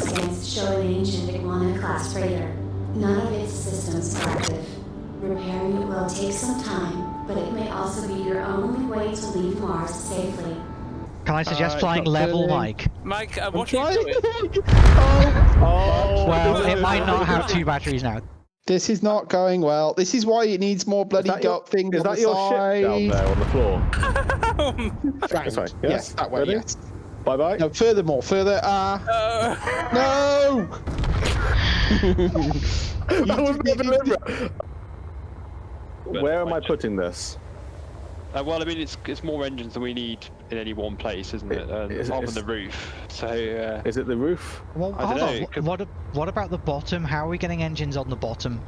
scans show an ancient Iguana-class freighter. None of its systems are active. Repairing it will take some time, but it may also be your only way to leave Mars safely. Can I suggest Alright, flying level, feeling. Mike? Mike, uh, I'm what are you doing? oh, Well, it might not have two batteries now. This is not going well. This is why it needs more bloody that your- gut things Is on that the your side. ship down there on the floor? Frank. Sorry, Yes, yes, that way. ready? Yes. Bye bye. No, furthermore, further. Ah, Uh, no. that was not deliberate. Where am I putting this? Uh, well, I mean, it's it's more engines than we need in any one place, isn't it? It- Um, it's- apart from the roof. So uh, Is it the roof? Well, I hold dunno, on. could- What, what about the bottom? How are we getting engines on the bottom?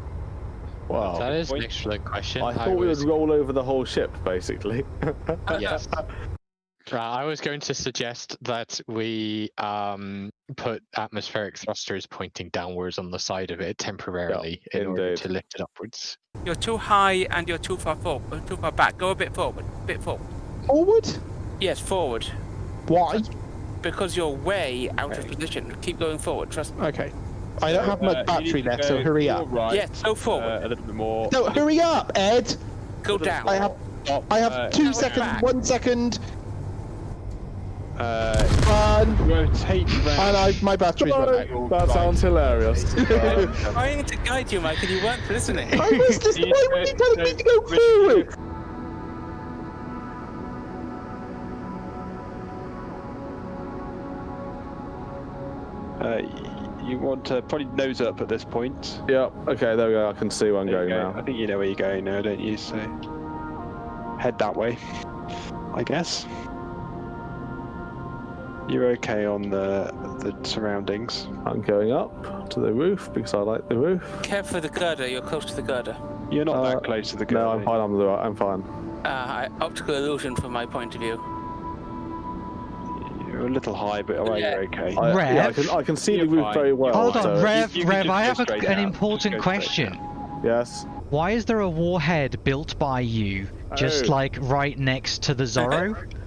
Wow. That is an excellent question. I thought we would roll over the whole ship, basically. yes. Uh, I was going to suggest that we um, put atmospheric thrusters pointing downwards on the side of it temporarily in order to lift it upwards. you're too high and you're too far forward, too far back. Go a bit forward, a bit forward. Forward. Yes, forward. Why? Because you're way out of position. Keep going forward. Trust me. Okay. I don't have uh, much you battery left, so hurry up. Right, Yes, go forward. uh, a little bit more. No, hurry up, Ed. go down. I have Up, I have uh, two seconds. back. One second. Uh, One. rotate round. And I, my battery's run out. that sounds hilarious. I'm trying to guide you, Mike, and you weren't listening. I was just. You Why were you telling me to go go- forward? Uh, you want to probably nose up at this point. yeah, okay, there we go. I can see where I'm There going go. I think you know where you're going now, don't you? So head that way, I guess. You're okay on the the surroundings. I'm going up to the roof because I like the roof. Care for the girder. You're close to the girder. You're not Uh, that close to the No. I'm fine. I'm, the, I'm fine. Uh, I- optical illusion from my point of view. You're a little high, but alright, Yeah. you're okay. I, yeah, I Rev? can I can see the roof fine. very well. Hold on, so- Rev, you can Rev, I have a, an important Just go straight question. Yes. Why is there a warhead built by you just Oh. like right next to the Zorro?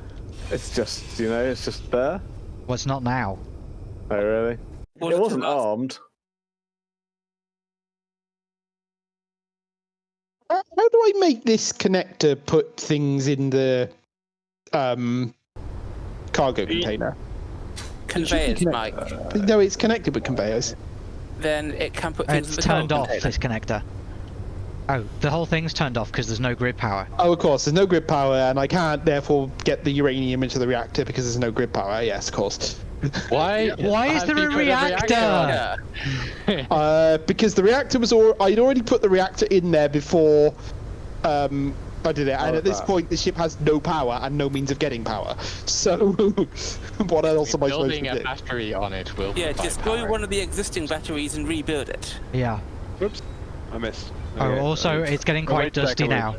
It's just you know, it's just there. Well, it's not now. Oh really? Was it it wasn't armed. How how do I make this connector put things in the um cargo container? Conveyors, Mike. No, it's connected with conveyors. Then it can put things It's in the turned off, container. this connector. Oh, the whole thing's turned off because there's no grid power. Oh, of course, there's no grid power, and I can't therefore get the uranium into the reactor because there's no grid power. Yes, of course. Why? Why is have there you a put reactor? Yeah. Uh, because the reactor was al- I'd already put the reactor in there before um, I did it, and at this that. point the ship has no power and no means of getting power. So, what else am I supposed to do? Building to a do? battery on it will Yeah, destroy power. one of the existing batteries and rebuild it. Yeah. Whoops, I missed. Oh, Okay. also, it's getting quite wait dusty now.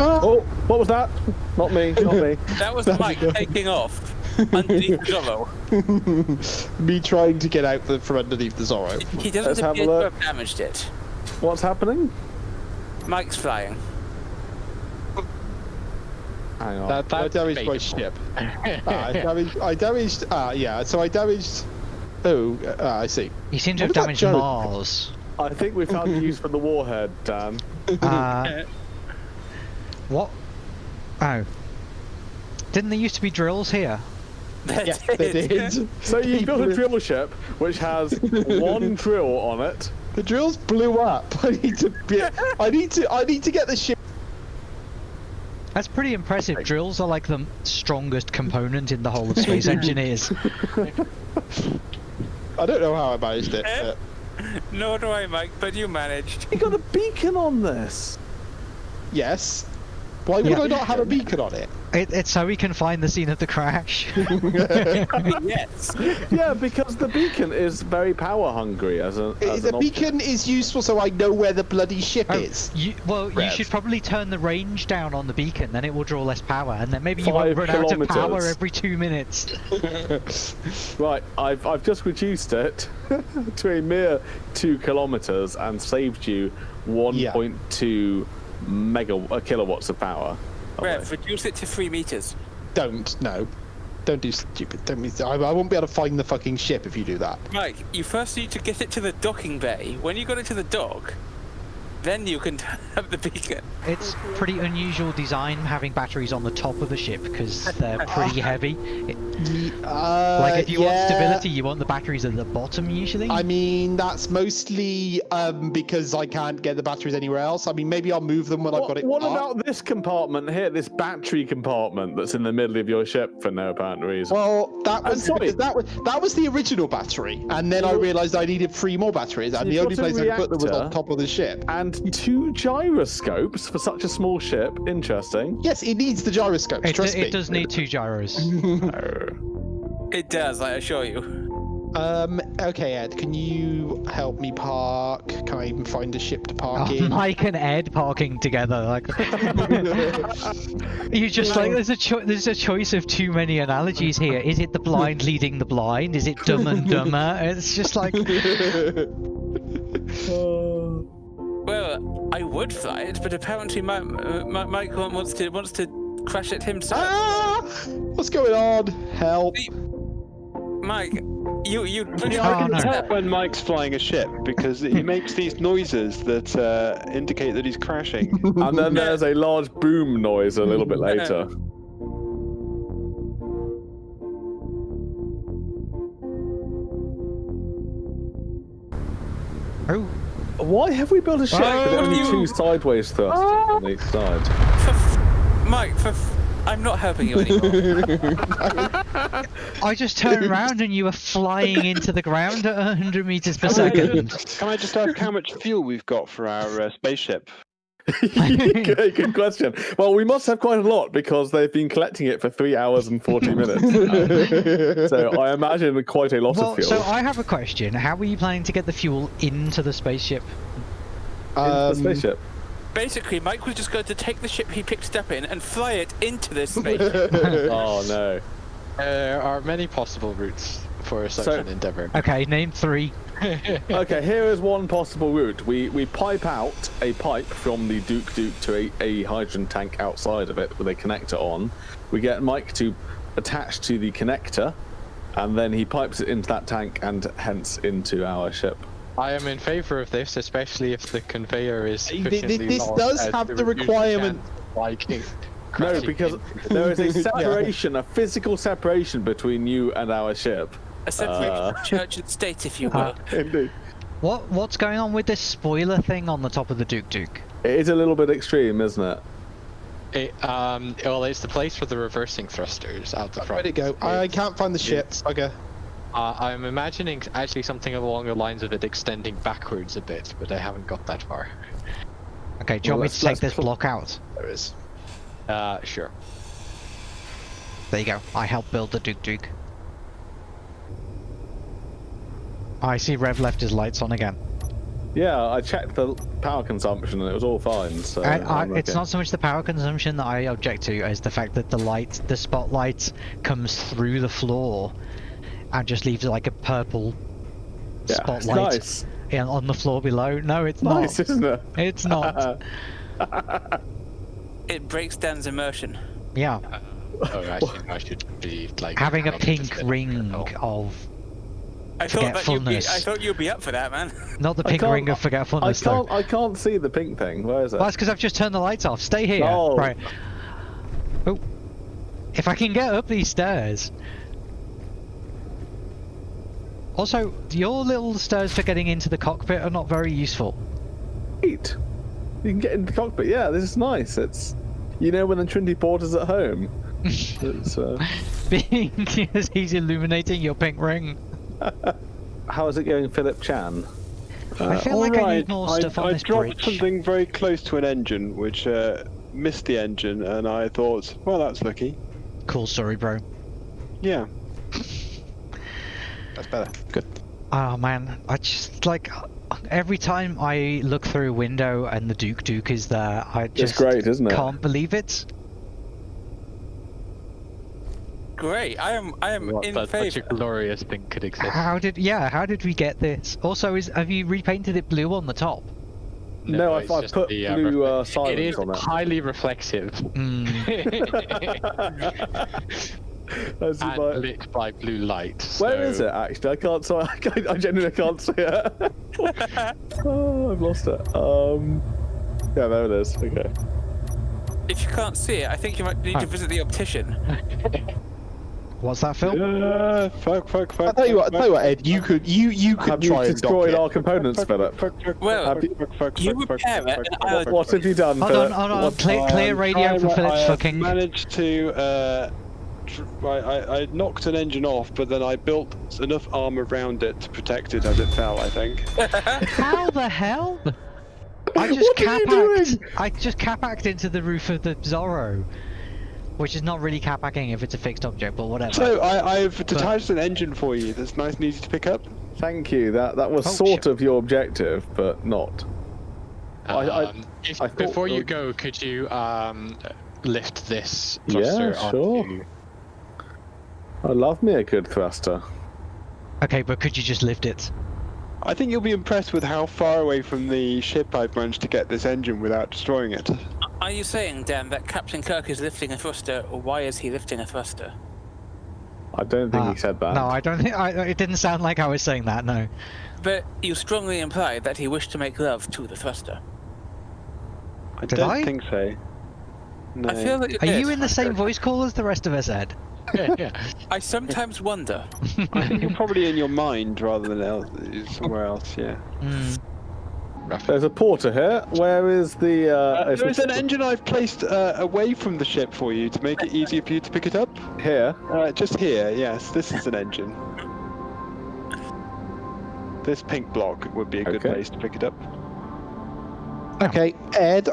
Oh, what was that? Not me. Not me. That was That'd Mike be taking off underneath the Zorro. Me trying to get out the, from underneath the Zorro. He doesn't have appear a to look. have damaged it. What's happening? Mike's flying. Hang on. That, I that's damaged my ship. Ah, I damaged. I damaged. Ah, yeah. So I damaged. Oh, uh, I see. You seem to What have damaged? Mars. I think we found a use for the warhead, Dan. Uh, what? Oh. Didn't there used to be drills here? Yes, they did. So you built a drill ship which has one drill on it. The drills blew up. I need to. Be, I need to. I need to get the ship. That's pretty impressive. Drills are like the strongest component in the whole of Space Engineers. I don't know how I managed it. Eh? but- Nor do I, Mike, but you managed. You got a beacon on this. yes. Why would Yeah. I not have a beacon on it? It, it's so we can find the scene of the crash. yes. Yeah, because the beacon is very power hungry as a. As the an beacon is useful so I know where the bloody ship Oh, is. you, well, you should probably turn the range down on the beacon, then it will draw less power, and then maybe you won't Five run out of power every two minutes. Right, I've I've just reduced it to a mere two kilometers and saved you 1.2 mega uh, kilowatts of power. Rev, reduce it to three meters. Don't no, don't do stupid. Don't be. I, I won't be able to find the fucking ship if you do that. Mike, you first need to get it to the docking bay. When you got it to the dock, then you can turn up the beacon. It's pretty unusual design having batteries on the top of the ship because they're pretty heavy. It- Uh, like if you want stability, you want the batteries at the bottom usually. I mean, that's mostly um, because I can't get the batteries anywhere else. I mean, maybe I'll move them when I've got it. what parked. about this compartment here, this battery compartment that's in the middle of your ship for no apparent reason? Well, that was that was that was the original battery, and then I realised I needed three more batteries, and the You've only place I could put them was on top of the ship. and two gyroscopes for such a small ship. Interesting. Yes, it needs the gyroscopes. it, trust it me. does need two gyros. It does, I assure you. Um. Okay, Ed, can you help me park? Can I even find a ship to park Oh, in? Mike and Ed parking together, like you just like there's a cho- there's a choice of too many analogies here. Is it the blind leading the blind? Is it dumb and dumber? It's just like Well, I would fly it, but apparently my, my Mike wants to wants to crash it himself. ah! What's going on? Help! Mike, you you. Yeah, Oh, I can no. tell when Mike's flying a ship because he makes these noises that uh, indicate that he's crashing. And then there's a large boom noise a little bit later. Why have we built a ship with only you- two sideways thrusts on each side? For f- Mike, for f- I'm not helping you anymore. I just turned around and you were flying into the ground at 100 meters per second. Can I just ask how much fuel we've got for our uh, spaceship? good, good question. Well, we must have quite a lot because they've been collecting it for three hours and 40 minutes. so I imagine quite a lot Well, of fuel. so I have a question. How are you planning to get the fuel into the spaceship? Into Um, the spaceship. Basically, Mike was just going to take the ship he picked up in and fly it into this space. oh no. There are many possible routes for a such So- an endeavor. Okay, name three. Okay, here is one possible route. We we pipe out a pipe from the Duke Duke to a, a hydrogen tank outside of it with a connector on. We get Mike to attach to the connector, and then he pipes it into that tank and hence into our ship. I am in favor of this, especially if the conveyor is Th- th- sufficiently this long does have the requirement- chance No, because there is a separation, a physical separation between you and our ship. A separation Uh. of church and state, if you will. Uh, Indeed. What what's going on with this spoiler thing on the top of the Duke Duke? It is a little bit extreme, isn't it? It, um, well, it's the place for the reversing thrusters out the front. Where'd it go? I can't find the ship. Okay. Uh, I'm imagining actually something along the lines of it extending backwards a bit, but I haven't got that far. Okay, do you Well, want me let's- to take this block out? There is. Uh, sure. There you go. I helped build the Duke Duke. I see Rev left his lights on again. Yeah, I checked the power consumption and it was all fine. So And I, it's not so much the power consumption that I object to as the fact that the light, the spotlight, comes through the floor and just leaves like a purple Yeah, spotlight nice. in- on the floor below. No, it's not. Nice, isn't it? It's not. It breaks Dan's immersion. yeah, Oh, actually, I should be like having a pink ring Oh. of I thought that you'd be. I thought you'd be up for that, man. not the pink ring of I forgetfulness though. can't. I can't see the pink thing. Where is it? Well, that's because I've just turned the lights off. Stay here. No. Right. Oh. If I can get up these stairs. Also, your little stairs for getting into the cockpit are not very useful. Great. You can get into the cockpit. Yeah, this is nice. It's you know when the Trinity Porter's at home. it's, uh, Being as he's illuminating your pink ring. How is it going, Philip Chan? I Uh, feel like I need more I, stuff on I this dropped bridge. something very close to an engine, which uh, missed the engine, and I thought, well, that's lucky. Cool story, bro. Yeah. That's better. Good. Oh man, I just like every time I look through a window and the Duke Duke is there, I just great, isn't it? can't believe it. Great. I am. I am What, in that such a glorious thing could exist. How did yeah? How did we get this? Also, is have you repainted it blue on the top? No, I, it's I just put the, uh, blue uh, reflect- silence It is on it. highly reflective. Mm. That's and like- lit by blue light. Where is so- it actually? I can't. Sorry, I, genuinely can't see it. oh, I've lost it. Um, yeah, there it is. Okay. If you can't see it, I think you might need Oh. to visit the optician. What's that, Phil? Uh, fuck, fuck, fuck. I tell you what, I tell you what, Ed, you could you you could Have try and dock destroyed it. our components, Philip? fuck, fuck, Well, fuck, fuck, fuck, you fuck, repair it fuck, and fuck, I'll- fuck, What have you done? Hold Philip? on, hold on. What- Clear, clear radio I- for Philip's I fucking. managed to. Uh, tr- I, I, I knocked an engine off, but then I built enough armor around it to protect it as it fell. I think. How the hell? I just What are cap you doing? I just cap hacked into the roof of the Zorro, which is not really cap hacking if it's a fixed object, but whatever. So I, I've detached an engine for you. That's nice and easy to pick up. Thank you. That that was Oh, sort shit. of your objective, but not. I- I- Um, if- I before you go, could you um, lift this thruster Yeah, sure. onto? I love me a good thruster. Okay, but could you just lift it? I think you'll be impressed with how far away from the ship I've managed to get this engine without destroying it. Are you saying, Dan, that Captain Kirk is lifting a thruster, or why is he lifting a thruster? I don't think Ah, he said that. No, I don't think. I, it didn't sound like I was saying that. No. But you strongly implied that he wished to make love to the thruster. I Did don't I? think so. No. I feel that you Are did. you in the same voice call as the rest of us, Ed? yeah, yeah. I sometimes wonder. I think you're probably in your mind rather than else, somewhere else. Yeah. There's a porter here. Where is the? Uh, Uh, there is an engine I've placed uh, away from the ship for you to make it easier for you to pick it up. here. Uh, just here, yes. This is an engine. This pink block would be a good Okay. place to pick it up. Okay, Ed.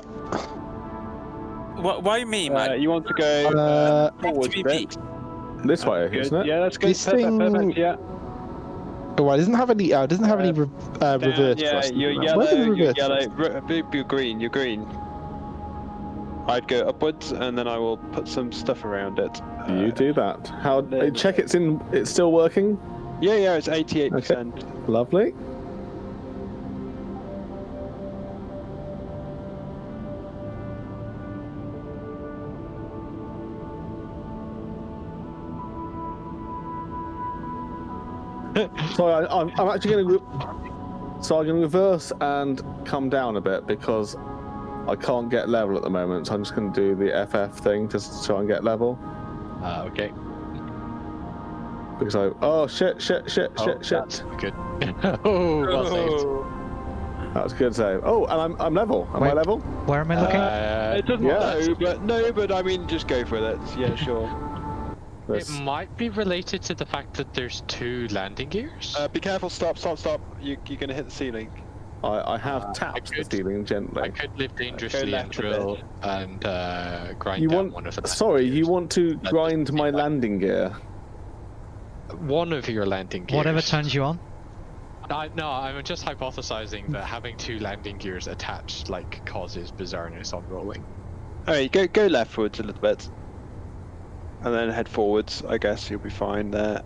Wh- why me, Uh, man? you want to go Uh, forward be a bit? beat. This way, isn't it? Yeah, that's good. This perfect, thing- perfect, yeah. Oh, it doesn't have any. Uh, it doesn't have any re- uh, reverse yeah, thrust. you're Where's yellow, the you're yellow. thrust? Re- be- You're green, you're green. I'd go upwards and then I will put some stuff around it. You Uh, do that. How? there- Check it's in. It's still working. Yeah, yeah, it's 88%. Lovely. Sorry, I, I'm, I'm actually going to. So I'm going to reverse and come down a bit because I can't get level at the moment. So I'm just going to do the FF thing just to try and get level. Uh, okay. Because I. Oh shit! Shit! Shit! Oh, Shit! Shit! Good. oh, well saved. Oh. That was a good save. Oh, and I'm I'm level. Am I level? Where am I looking? Uh, It doesn't Yeah. no, but no, but I mean, just go for it. Yeah, sure. It might be related to the fact that there's two landing gears. Uh, be careful! Stop! Stop! Stop! You, you're gonna hit the ceiling. I, I have Uh, I tapped the could- ceiling I could live dangerously and left a bit. drill and uh, grind You down want? one of the. Sorry, landing you want to That grind my seem landing gear? one of your landing gears. Whatever turns you on. I, no, I'm just hypothesizing that having two landing gears attached like causes bizarreness on rolling. Alright, go go leftwards a little bit, and then head forwards. I guess you'll be fine there.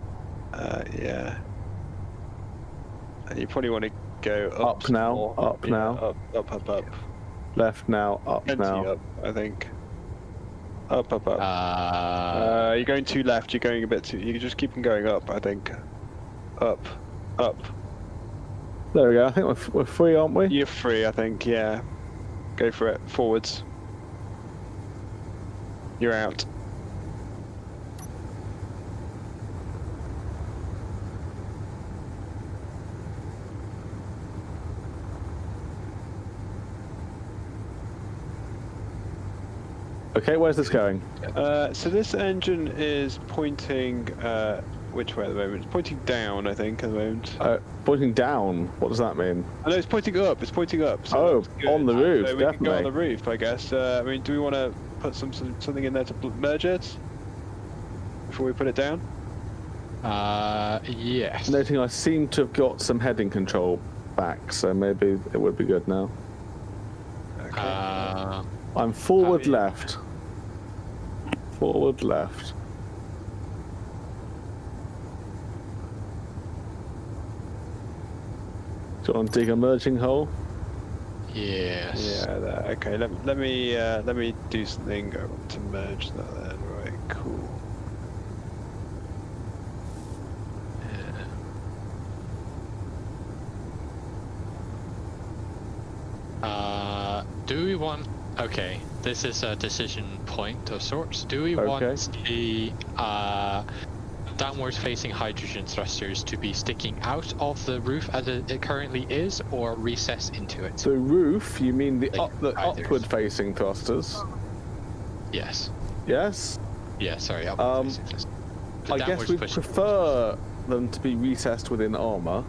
Uh, yeah. And you probably want to go up, Up now, more. up Yeah, now. Up, up, up, up. Left now, up Plenty now. up, I think. Up, up, up. Uh, Uh, you're going too left. You're going a bit too. You just keep on going up. I think. Up, up. There we go. I think we're, f- we're free, aren't we? You're free. I think. Yeah. Go for it. Forwards. You're out. Okay, where's this going? Uh, so this engine is pointing uh, which way at the moment? It's pointing down, I think, at the moment. Uh, pointing down. What does that mean? I know it's pointing up. It's pointing up. So Oh, on the roof, So we can go on the roof, I guess. Uh, I mean, do we want to put some some- something in there to merge it before we put it down? uh, yes. Noting I seem to have got some heading control back, so maybe it would be good now. I'm forward left. Forward left. Do you want to dig a merging hole? Yes. Yeah, there. Okay, let, let me uh, let me do something I want to merge that then. Right, cool. Yeah. Uh, do we want? Okay, this is a decision point of sorts. Do we want the uh, downwards facing hydrogen thrusters to be sticking out of the roof as it, currently is, or recess into it? The roof, you mean the, Like up, the upward facing thrusters? Yes. Yes? Yeah. Sorry. upward Um, facing I guess we prefer them to be recessed within armor.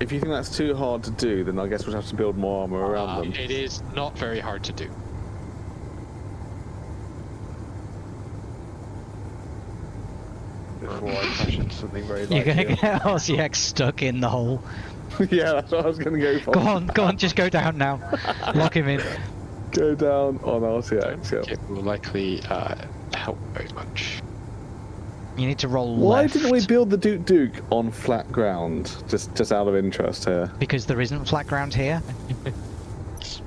If you think that's too hard to do, then I guess we'll have to build more armor around Uh, them. it is not very hard to do. Before I crash into something very You're gonna likely. get RCX stuck in the hole. yeah, that's what I was going to go for. Go on, go on, just go down now. Lock him in. Go down on RCX. Yeah. It will likely uh, help very much. You need to roll Why left. didn't we build the Duke Duke on flat ground? Just, just out of interest here. Because there isn't flat ground here.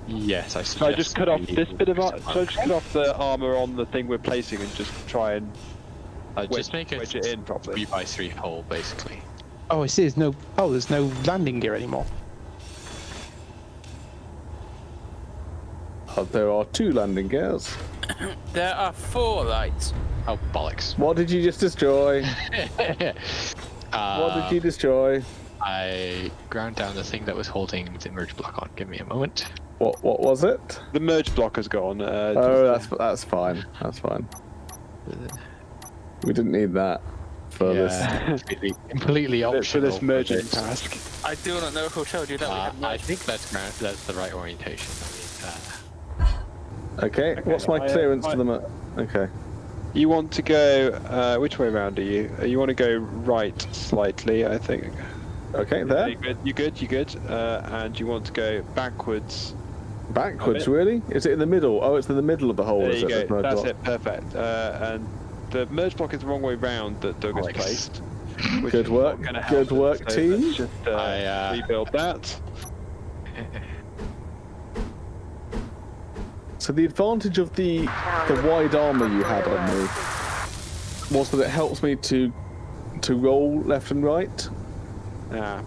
Yes, I Should I just cut off this bit of leave ar- it should I just cut off the armor on the thing we're placing and just try and Uh, wedge, just make it wedge it in properly? three by three hole, basically. Oh, I see. There's no. Oh, there's no landing gear anymore. Uh, there are two landing gears. There are four lights. Oh bollocks! What did you just destroy? uh, What did you destroy? I ground down the thing that was holding the merge block on. Give me a moment. What, what was it? The merge block has gone. Uh, Oh, just- that's that's fine. That's fine. We didn't need that for Yeah, this. completely, completely for optional. this merging this. task. I do not know who told you that. Uh, had I think that's that's the right orientation. I mean, Okay, what's my I, uh, clearance I- to the? mo- Okay. You want to go? Uh, which way around are you? Uh, you want to go right slightly, I think. Okay, there. You good? You good? You good? Uh, and you want to go backwards. Backwards, really? Is it in the middle? Oh, it's in the middle of the hole. there is you it? go. There's That's block. it. Perfect. Uh, and the merge block is the wrong way round that Doug has placed. Good work. Good work, so team. Just uh, I, uh, rebuild that. So the advantage of the the wide armor you had on me was that it helps me to to roll left and right. Yeah.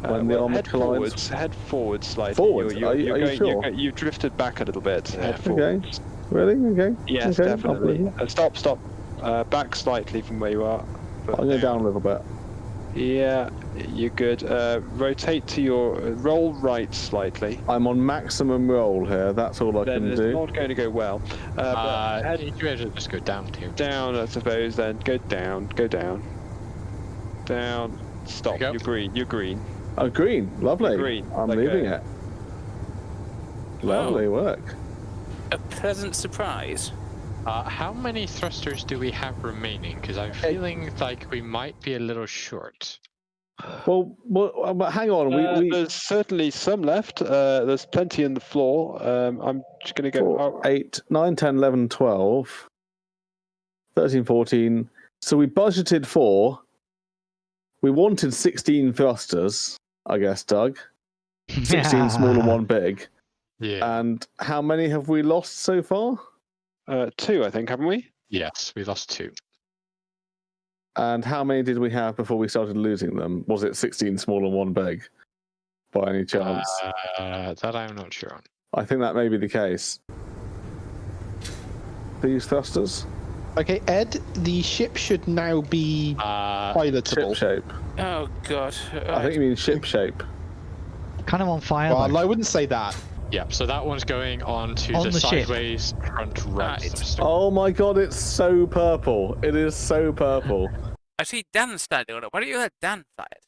When the well, armor head collides. forwards, head forwards slightly. Forwards? You're, Are you- you're are you going, sure? you're, you've drifted back a little bit. Head Okay. forwards. Really? Okay. Yes, okay. Definitely. Uh, stop, stop. Uh, back slightly from where you are. I'll go down a little bit. Yeah, you're good. Uh, rotate to your uh, roll right slightly. I'm on maximum roll here. That's all I then can do. it's do. not going to go well. Uh, uh, head you better just go down here. down, I suppose. Then go down. Go down. Down. Stop. You go. You're green. You're green. Oh, green. Lovely. Green, I'm like leaving a- it. Lovely work. A pleasant surprise. Uh, how many thrusters do we have remaining? Because I'm feeling like we might be a little short. Well, well, but hang on. Uh, we, we There's certainly some left. Uh, there's plenty in the floor. Um, I'm just going to go. four, oh, 8, 9, 10, 11, 12, 13, 14. So we budgeted for. We wanted 16 thrusters, I guess, Doug. 16 small and one big. Yeah. And how many have we lost so far? Uh, two, I think, haven't we? yes, we lost two. And how many did we have before we started losing them? Was it 16 small and one big? By any chance? Uh, that I'm not sure on. I think that may be the case. These thrusters? Okay, Ed, the ship should now be Uh, pilotable. Ship shape. Oh god. I think you mean ship shape. Kind of on fire. Well, though. I wouldn't say that. Yeah, so that one's going on to On the, the ship. sideways front right. Right. Oh my god, it's so purple. It is so purple. I see Dan standing on it. Why don't you let Dan fly it?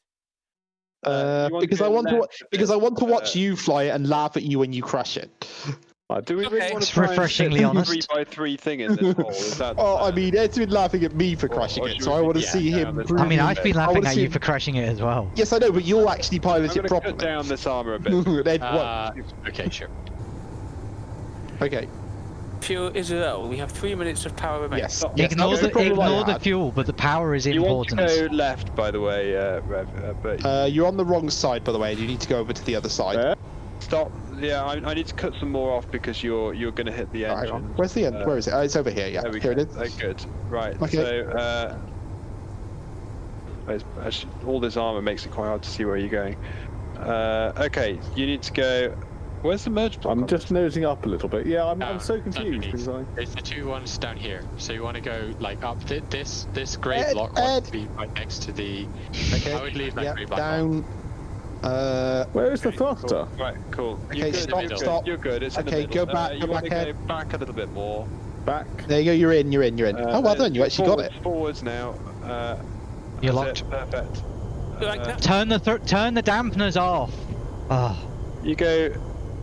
Uh, you want to because I want to wa- left a because I want to watch uh, you fly it and laugh at you when you crash it. I Do we Okay. really want It's to try refreshingly fit honest. three by three thing in this hole? Is that? Oh, I uh, mean, Ed's been laughing at me for crashing it, so I want to yeah, see down him. this- prove I mean. I've been laughing at you him- for crashing it as well. Yes, I know, but you'll actually I'm pilot going it to cut properly. down this armor a bit. Ed, Uh, okay, sure. Okay. Fuel is low. We have three minutes of power remaining. Yes. Stop. yes, Ignore the problem I ignore the fuel, but the power is You want to important. go left, by the way, uh, Rev, uh, but Uh, you're on the wrong side, by the way. and You need to go over to the other side. Where? stop. Yeah, I, I need to cut some more off because you're you're going to hit the engine. hang on. Where's the end? Uh, Where is it? Oh, it's over here. Yeah, There here go. it is. Oh, good. Right. Okay. So, uh, it's- actually, all this armor makes it quite hard to see where you're going. Uh, okay, you need to go. Where's the merge block? I'm on just nosing up a little bit. Yeah, I'm, I'm so confused. because I- It's the two ones down here. So you want to go like up th- this this grey Ed, block Ed. would be right next to the. Okay. I would leave that yeah, grey block on. down. Uh, Where is the Okay, thruster? Cool. Right, cool. Okay, you're good, stop, you're good, stop. You're good. It's in the Okay, middle. go back, Uh, go you wanna back, go back a little bit more. Back. there you go. You're in. You're in. You're in. Uh, oh, well uh, done. You actually got it. Forwards now. Uh, You're locked. it, Perfect. Like Uh. Turn the th- turn the dampeners off. Oh, You go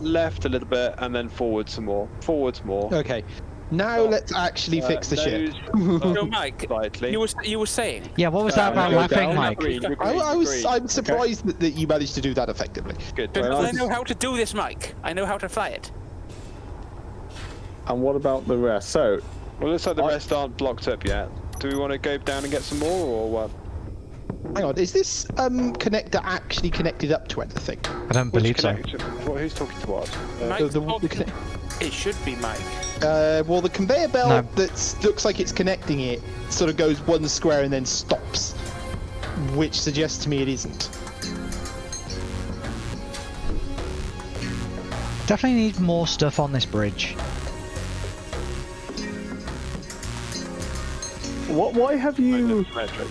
left a little bit and then forward some more. Forwards more. Okay. Now Stop. let's actually Uh, fix the ship. nose So, up Mike, slightly. you were you were saying. yeah. What was that Uh, about go laughing, down. Mike? Green, you're I, I was. green. I'm surprised that, that you managed to do that effectively. Good. Because Well, I know how to do this, Mike. I know how to fly it. And what about the rest? So, Well, looks like the I- rest aren't blocked up yet. Do we want to go down and get some more, or what? Hang on. Is this um connector actually connected up to anything? I don't Which believe so. connector- What, who's talking to what? Uh, Mike, the- the- talk- the it should be Mike. Uh, well, the conveyor belt No. that looks like it's connecting it sort of goes one square and then stops, which suggests to me it isn't. Definitely need more stuff on this bridge. what? Why have you? Symmetric.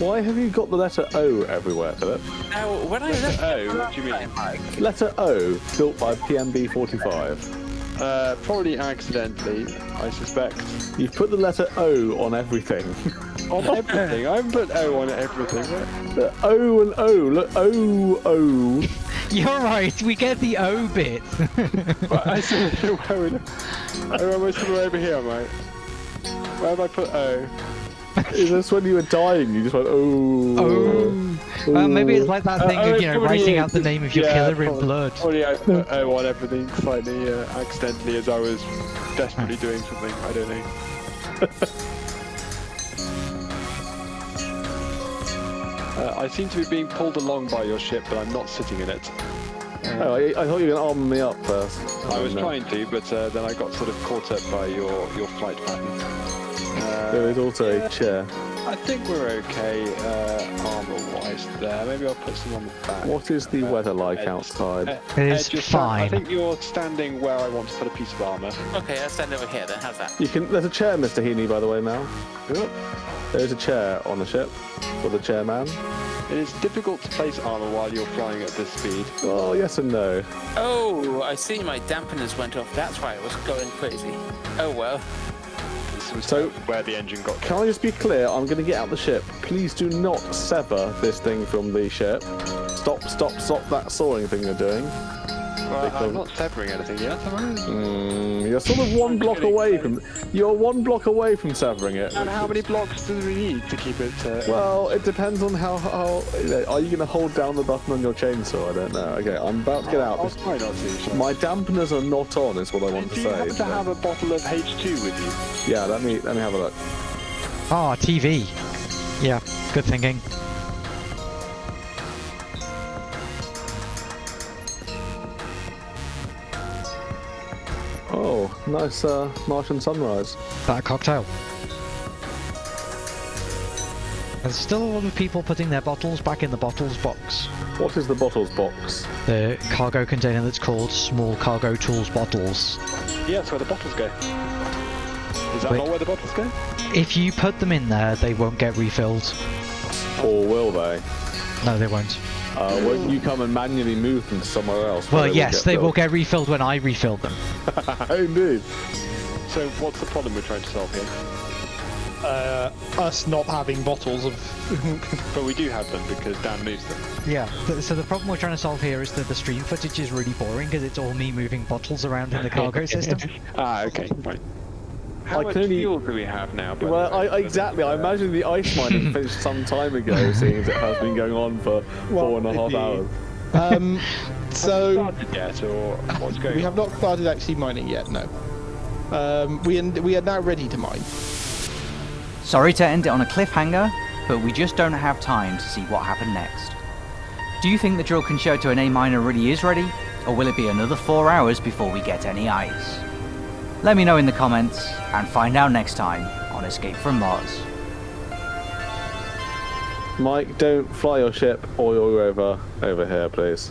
Why have you got the letter O everywhere, Philip? Now, when I left Oh, what do you mean? Letter O, built by PMB 45. Uh, probably accidentally, I suspect. You've put the letter O on everything. On everything. I haven't put O on everything. The o and O. Look, O, O. You're right. We get the O bit. But I said where would I almost put over here, mate. Where have I put O? Is this when you were dying? You just went, oh. oh. Well, maybe it's like that Uh, thing oh, of you know probably writing out the name of your Yeah, killer in probably- blood. Probably I put O on everything slightly uh, accidentally as I was desperately doing something. I don't know. Uh, I seem to be being pulled along by your ship, but I'm not sitting in it. Oh, I, I thought you were going to arm me up first. I was Oh, no. trying to, but uh, then I got sort of caught up by your, your flight pattern. There is also a chair. I think we're okay uh, armor-wise there. Maybe I'll put some on the back. What is the Uh, weather like Ed- outside? Ed- It Ed, is I think you're standing where I want to put a piece of armor. okay, I'll stand over here then. How's that? You can. There's a chair, Mr. Heaney, by the way, Mal. There's a chair on the ship for the chairman. It is difficult to place armor while you're flying at this speed. Oh, yes and no. Oh, I see. My dampeners went off. That's why I was going crazy. Oh well. This was So- where the engine got. Can I just be clear? I'm going to get out the ship. Please do not sever this thing from the ship. Stop, stop, stop that sawing thing you're doing. Well, I'm not severing anything yet. Mm, you're sort of one block away from. You're one block away from severing it. And how many blocks do we need to keep it? Uh, Well, it depends on how. how you know, are you going to hold down the button on your chainsaw? I don't know. Okay, I'm about to get out. I'll try not to. shall My dampeners are not on, is what I want to say. do you say. happen to have a bottle of H2 with you? Yeah, let me let me have a look. Ah, TV. Yeah, good thinking. Nice uh, Martian sunrise. That cocktail. There's still a lot of people putting their bottles back in the bottles box. What is the bottles box? The cargo container that's called small cargo tools bottles. Yeah, that's where the bottles go. Is that Wait. not where the bottles go? If you put them in there, they won't get refilled. Or will they? No, they won't. Uh, won't you come and manually move them to somewhere else? Well, yes, they will get refilled when I refill them. Indeed. So what's the problem we're trying to solve here? Uh, us not having bottles of. But we do have them because Dan moves them. Yeah. th- So the problem we're trying to solve here is that the stream footage is really boring because it's all me moving bottles around in the cargo system. Ah, okay, right. How I much can only- fuel do we have now? Well, I, exactly. I imagine the ice mining finished some time ago, seeing as it has been going on for four and a half the- hours. Um, so yet, we have not started actually mining yet. No. Um, we we are now ready to mine. Sorry to end it on a cliffhanger, but we just don't have time to see what happened next. Do you think the drill concerto in A minor really is ready, or will it be another four hours before we get any ice? Let me know in the comments, and find out next time on Escape from Mars. Mike, don't fly your ship or your rover over here, please.